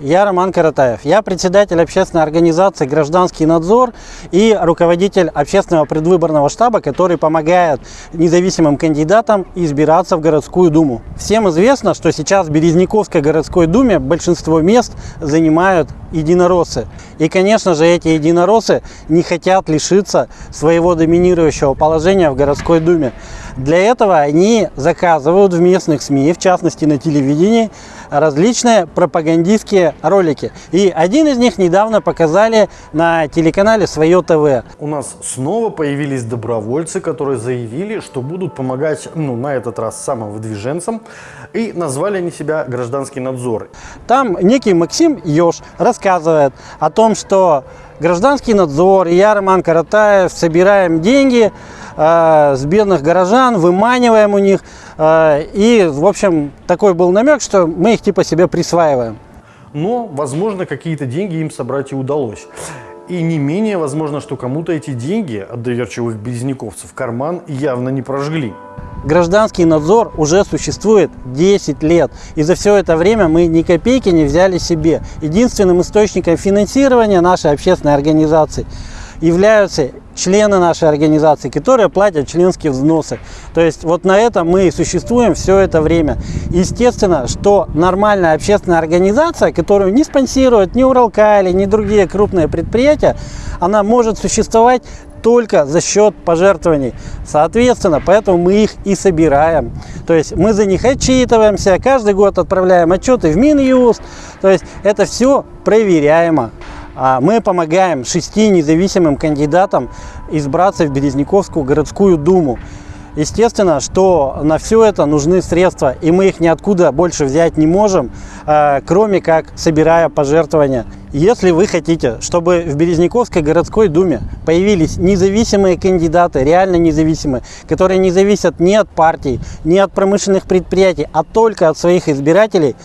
Я Роман Каратаев. Я председатель общественной организации «Гражданский надзор» и руководитель общественного предвыборного штаба, который помогает независимым кандидатам избираться в городскую думу. Всем известно, что сейчас в Березняковской городской думе большинство мест занимают единороссы. И, конечно же, эти единороссы не хотят лишиться своего доминирующего положения в городской думе. Для этого они заказывают в местных СМИ, в частности на телевидении, различные пропагандистские ролики. И один из них недавно показали на телеканале «Свое ТВ». У нас снова появились добровольцы, которые заявили, что будут помогать, ну, на этот раз самовыдвиженцам, и назвали они себя «Гражданский надзор». Там некий Максим Ёж рассказывает о том, что гражданский надзор и я, Роман Каратаев, собираем деньги э, с бедных горожан, выманиваем у них. Э, и, в общем, такой был намек, что мы их типа себе присваиваем. Но, возможно, какие-то деньги им собрать и удалось. И не менее возможно, что кому-то эти деньги от доверчивых березняковцев карман явно не прожгли. Гражданский надзор уже существует 10 лет. И за все это время мы ни копейки не взяли себе. Единственным источником финансирования нашей общественной организации являются члены нашей организации, которые платят членские взносы. То есть вот на этом мы и существуем все это время. Естественно, что нормальная общественная организация, которую не спонсирует ни Уралкали, ни другие крупные предприятия, она может существовать только за счет пожертвований. Соответственно, поэтому мы их и собираем. То есть мы за них отчитываемся, каждый год отправляем отчеты в Минюст. То есть это все проверяемо. А мы помогаем шести независимым кандидатам избраться в Березняковскую городскую думу. Естественно, что на все это нужны средства, и мы их ниоткуда больше взять не можем, а, кроме как собирая пожертвования. Если вы хотите, чтобы в Березняковской городской думе появились независимые кандидаты, реально независимые, которые не зависят ни от партий, ни от промышленных предприятий, а только от своих избирателей,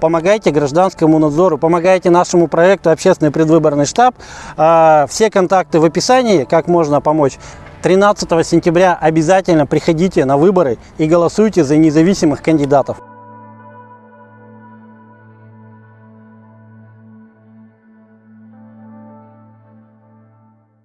помогайте гражданскому надзору, помогайте нашему проекту «Общественный предвыборный штаб». А, все контакты в описании, как можно помочь. 13 сентября обязательно приходите на выборы и голосуйте за независимых кандидатов.